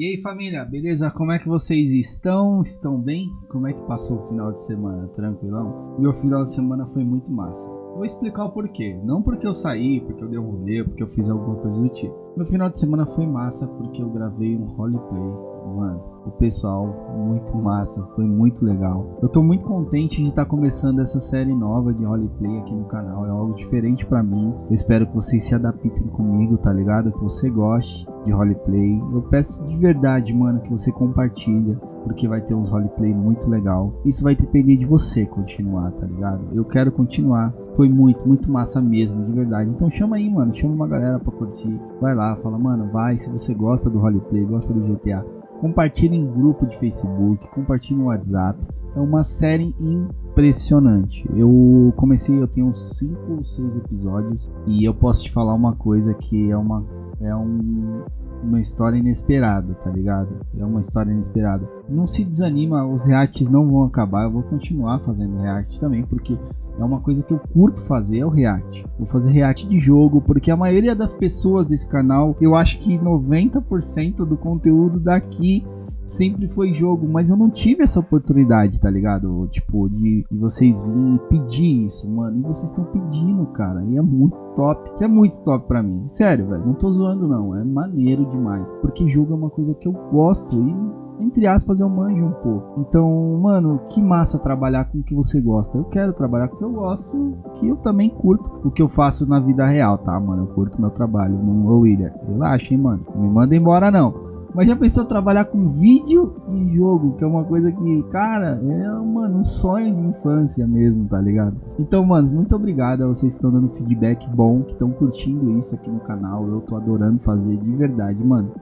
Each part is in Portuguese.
E aí família, beleza? Como é que vocês estão? Estão bem? Como é que passou o final de semana? Tranquilão? Meu final de semana foi muito massa. Vou explicar o porquê. Não porque eu saí, porque eu dei um rolê, porque eu fiz alguma coisa do tipo. Meu final de semana foi massa porque eu gravei um roleplay Mano, o pessoal, muito massa, foi muito legal. Eu tô muito contente de estar tá começando essa série nova de roleplay aqui no canal, é algo diferente para mim. Eu espero que vocês se adaptem comigo, tá ligado? Que você goste de roleplay. Eu peço de verdade, mano, que você compartilha, porque vai ter uns roleplay muito legal. Isso vai depender de você continuar, tá ligado? Eu quero continuar. Foi muito, muito massa mesmo, de verdade. Então chama aí, mano, chama uma galera pra curtir. Vai lá, fala, mano, vai, se você gosta do roleplay, gosta do GTA, compartilhe em grupo de Facebook, compartilhe no WhatsApp. É uma série impressionante. Eu comecei, eu tenho uns 5 ou 6 episódios e eu posso te falar uma coisa que é uma é um, uma história inesperada, tá ligado? É uma história inesperada. Não se desanima, os reacts não vão acabar, eu vou continuar fazendo react também, porque é uma coisa que eu curto fazer, é o react. Vou fazer react de jogo, porque a maioria das pessoas desse canal, eu acho que 90% do conteúdo daqui sempre foi jogo, mas eu não tive essa oportunidade, tá ligado? Tipo, de, de vocês virem pedir isso, mano. E vocês estão pedindo, cara. E é muito top. Isso é muito top pra mim. Sério, velho. Não tô zoando, não. É maneiro demais. Porque jogo é uma coisa que eu gosto e entre aspas, eu manjo um pouco. Então, mano, que massa trabalhar com o que você gosta. Eu quero trabalhar com o que eu gosto, que eu também curto o que eu faço na vida real, tá, mano? Eu curto meu trabalho. Ô, William, relaxa, hein, mano. Não me manda embora, não. Mas já pensou trabalhar com vídeo e jogo, que é uma coisa que, cara, é, mano, um sonho de infância mesmo, tá ligado? Então, manos, muito obrigado a vocês que estão dando feedback bom, que estão curtindo isso aqui no canal. Eu tô adorando fazer de verdade, mano.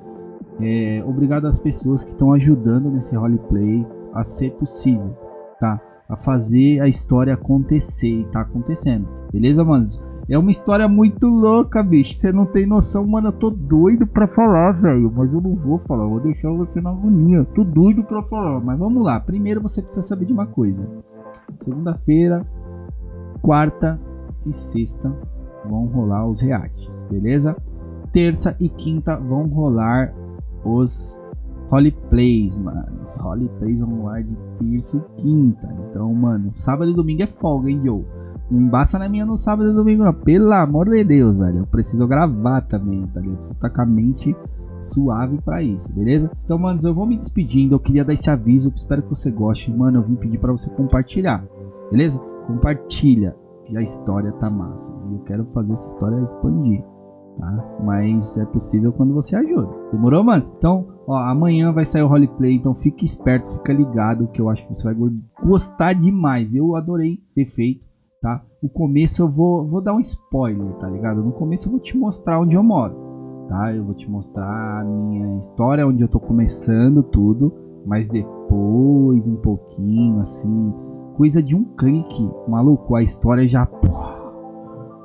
É, obrigado às pessoas que estão ajudando nesse roleplay a ser possível, tá? A fazer a história acontecer e tá acontecendo. Beleza, manos? É uma história muito louca, bicho. Você não tem noção, mano. Eu tô doido pra falar, velho. Mas eu não vou falar. Vou deixar você na agonia. Tô doido pra falar. Mas vamos lá. Primeiro você precisa saber de uma coisa. Segunda-feira, quarta e sexta vão rolar os reacts, beleza? Terça e quinta vão rolar os roleplays, mano. Os roleplays vão lá de terça e quinta. Então, mano, sábado e domingo é folga, hein, Joe? Não embaça na minha no sábado e domingo, não. Pelo amor de Deus, velho. Eu preciso gravar também, tá ligado? Eu preciso estar com a mente suave para isso, beleza? Então, manos, eu vou me despedindo. Eu queria dar esse aviso. Espero que você goste. Mano, eu vim pedir para você compartilhar, beleza? Compartilha. Que a história tá massa. E eu quero fazer essa história expandir tá? Mas é possível quando você ajuda. Demorou, mano? Então, ó, amanhã vai sair o roleplay, então fique esperto, fica ligado, que eu acho que você vai gostar demais. Eu adorei ter feito, tá? O começo eu vou, vou dar um spoiler, tá ligado? No começo eu vou te mostrar onde eu moro, tá? Eu vou te mostrar a minha história, onde eu tô começando tudo, mas depois, um pouquinho, assim, coisa de um clique, maluco, a história já...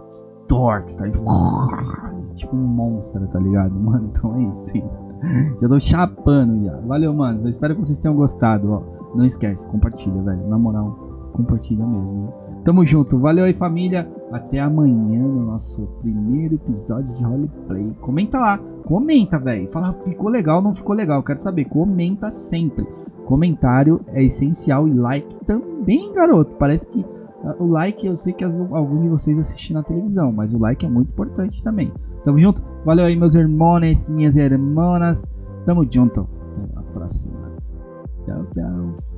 Storks, tá? tipo um monstro, tá ligado? Mano, então é isso, sim. Já tô chapando já. Valeu, mano. Eu espero que vocês tenham gostado, ó. Não esquece, compartilha, velho. Na moral, compartilha mesmo. Tamo junto. Valeu aí, família. Até amanhã no nosso primeiro episódio de roleplay. Comenta lá. Comenta, velho. Fala, ficou legal, não ficou legal. Quero saber. Comenta sempre. Comentário é essencial e like também, garoto. Parece que o like, eu sei que alguns de vocês assistem na televisão, mas o like é muito importante também. Tamo junto? Valeu aí, meus irmãos, minhas irmãs. Tamo junto. Até a próxima. Tchau, tchau.